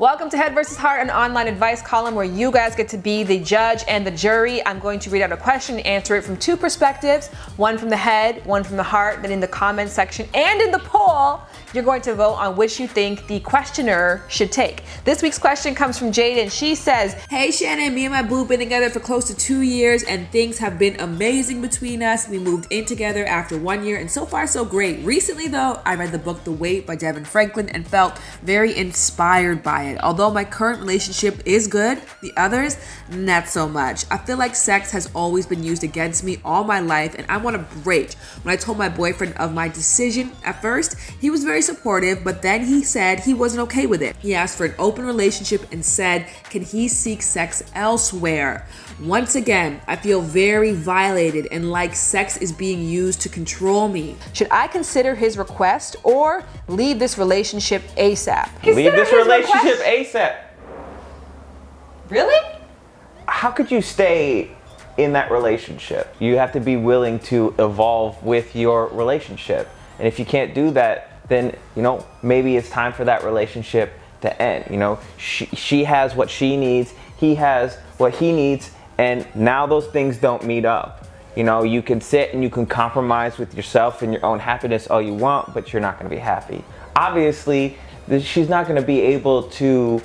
Welcome to Head vs. Heart, an online advice column where you guys get to be the judge and the jury. I'm going to read out a question and answer it from two perspectives, one from the head, one from the heart. Then in the comment section and in the poll, you're going to vote on which you think the questioner should take. This week's question comes from Jaden. she says, Hey Shannon, me and my boo been together for close to two years and things have been amazing between us. We moved in together after one year and so far so great. Recently though, I read the book The Wait by DeVon Franklin and felt very inspired by it. Although my current relationship is good, the others, not so much. I feel like sex has always been used against me all my life and I want a break. When I told my boyfriend of my decision, at first, he was very supportive, but then he said he wasn't okay with it. He asked for an open relationship and said, can he seek sex elsewhere? Once again, I feel very violated and like sex is being used to control me. Should I consider his request or leave this relationship ASAP? Leave this relationship ASAP. Really? How could you stay in that relationship? You have to be willing to evolve with your relationship. And if you can't do that, then, you know, maybe it's time for that relationship to end. You know, she, she has what she needs, he has what he needs, and now those things don't meet up. You know, you can sit and you can compromise with yourself and your own happiness all you want, but you're not gonna be happy. Obviously, she's not going to be able to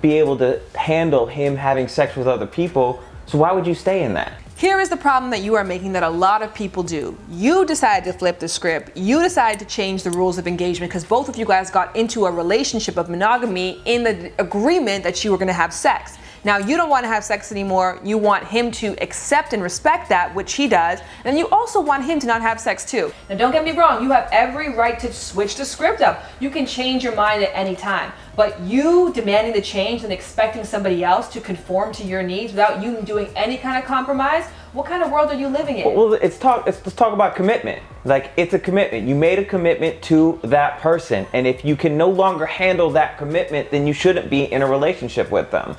be able to handle him having sex with other people. So why would you stay in that? Here is the problem that you are making that a lot of people do. You decided to flip the script. You decided to change the rules of engagement because both of you guys got into a relationship of monogamy in the agreement that you were going to have sex. Now you don't want to have sex anymore. You want him to accept and respect that, which he does. And you also want him to not have sex too. Now don't get me wrong. You have every right to switch the script up. You can change your mind at any time. But you demanding the change and expecting somebody else to conform to your needs without you doing any kind of compromise, what kind of world are you living in? Well, it's talk. It's, let's talk about commitment. Like it's a commitment. You made a commitment to that person, and if you can no longer handle that commitment, then you shouldn't be in a relationship with them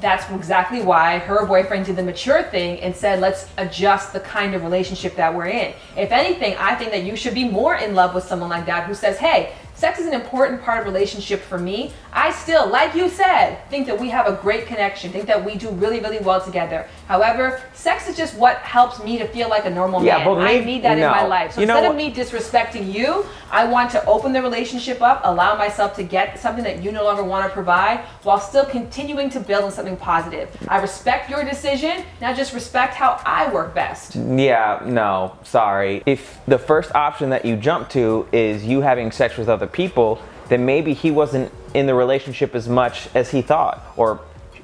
that's exactly why her boyfriend did the mature thing and said, let's adjust the kind of relationship that we're in. If anything, I think that you should be more in love with someone like that who says, hey, Sex is an important part of relationship for me. I still, like you said, think that we have a great connection, think that we do really, really well together. However, sex is just what helps me to feel like a normal yeah, man. But maybe, I need that no. in my life. So you instead of me disrespecting you, I want to open the relationship up, allow myself to get something that you no longer want to provide while still continuing to build on something positive. I respect your decision, now just respect how I work best. Yeah, no, sorry. If the first option that you jump to is you having sex with other other people, then maybe he wasn't in the relationship as much as he thought, or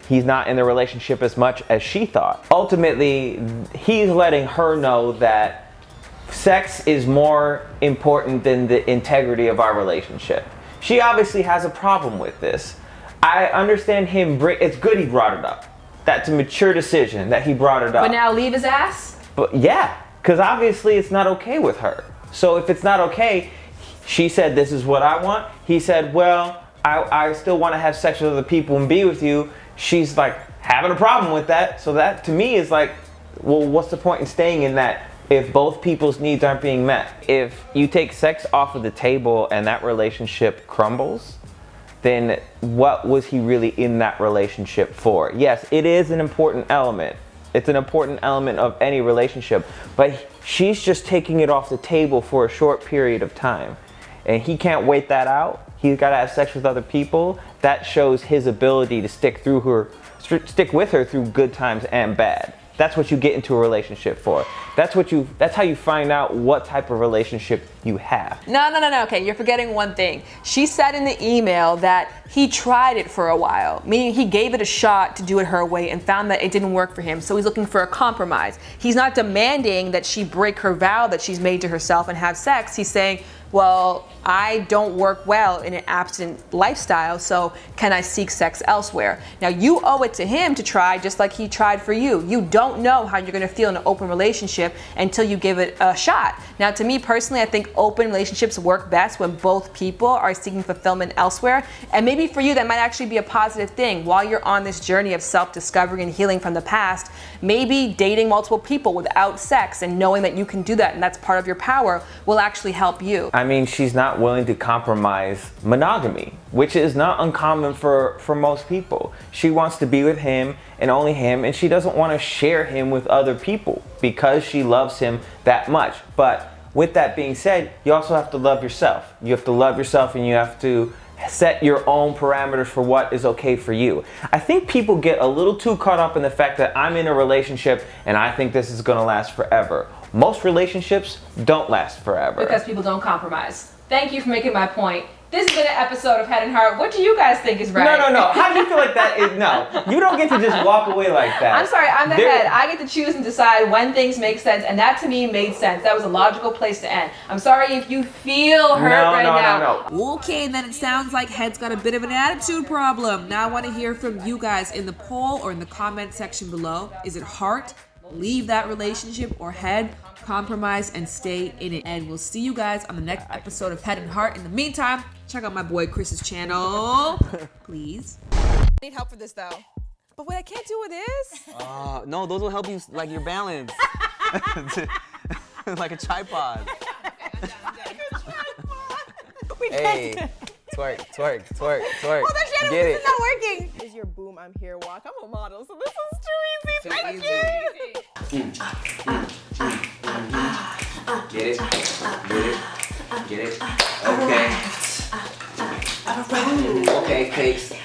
he's not in the relationship as much as she thought. Ultimately, he's letting her know that sex is more important than the integrity of our relationship. She obviously has a problem with this. I understand him, it's good he brought it up. That's a mature decision that he brought it up. But now leave his ass? But yeah, because obviously it's not okay with her. So if it's not okay, she said, this is what I want. He said, well, I, I still want to have sex with other people and be with you. She's like having a problem with that. So that to me is like, well, what's the point in staying in that if both people's needs aren't being met? If you take sex off of the table and that relationship crumbles, then what was he really in that relationship for? Yes, it is an important element. It's an important element of any relationship, but she's just taking it off the table for a short period of time and he can't wait that out. He's got to have sex with other people. That shows his ability to stick through her, stick with her through good times and bad. That's what you get into a relationship for. That's what you that's how you find out what type of relationship you have. No, no, no, no. Okay, you're forgetting one thing. She said in the email that he tried it for a while, meaning he gave it a shot to do it her way and found that it didn't work for him. So he's looking for a compromise. He's not demanding that she break her vow that she's made to herself and have sex. He's saying, well, I don't work well in an abstinent lifestyle, so can I seek sex elsewhere? Now, you owe it to him to try just like he tried for you. You don't know how you're gonna feel in an open relationship until you give it a shot. Now, to me personally, I think open relationships work best when both people are seeking fulfillment elsewhere. And maybe for you, that might actually be a positive thing. While you're on this journey of self-discovery and healing from the past, maybe dating multiple people without sex and knowing that you can do that and that's part of your power will actually help you. I I mean, she's not willing to compromise monogamy, which is not uncommon for, for most people. She wants to be with him and only him, and she doesn't want to share him with other people because she loves him that much. But with that being said, you also have to love yourself. You have to love yourself and you have to set your own parameters for what is okay for you. I think people get a little too caught up in the fact that I'm in a relationship and I think this is gonna last forever. Most relationships don't last forever. Because people don't compromise. Thank you for making my point. This has been an episode of Head and Heart. What do you guys think is right? No, no, no. How do you feel like that is no? You don't get to just walk away like that. I'm sorry, I'm the There- head. I get to choose and decide when things make sense, and that to me made sense. That was a logical place to end. I'm sorry if you feel hurt No, right no, no, now. no. Okay, then it sounds like Head's got a bit of an attitude problem. Now I want to hear from you guys in the poll or in the comment section below. Is it heart? Leave that relationship or head? Compromise and stay in it. And we'll see you guys on the next episode of Head and Heart. In the meantime, check out my boy Chris's channel, please. need help for this though. But wait, I can't do this. Uh, no, those will help you like your balance. like a tripod. hey, twerk, twerk, twerk, twerk. That's Shannon, Get this it. is not working. Is your boom, I'm here walk. I'm a model, so this is too easy. Thank you. Get it. Get it. Get it. Okay. Okay, cakes.